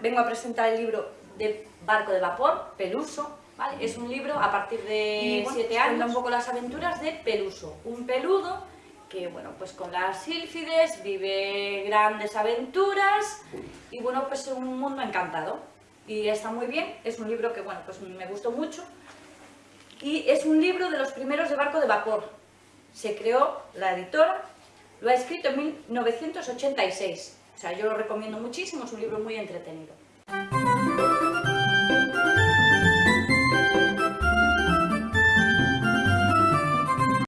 vengo a presentar el libro de Barco de Vapor, Peluso, ¿vale? Es un libro a partir de 7 años, cuenta un poco las aventuras de Peluso, un peludo que, bueno, pues con las sílfides vive grandes aventuras y, bueno, pues es un mundo encantado. Y está muy bien, es un libro que, bueno, pues me gustó mucho. Y es un libro de los primeros de Barco de Vapor. Se creó la editora, lo ha escrito en 1986. O sea, yo lo recomiendo muchísimo, es un libro muy entretenido.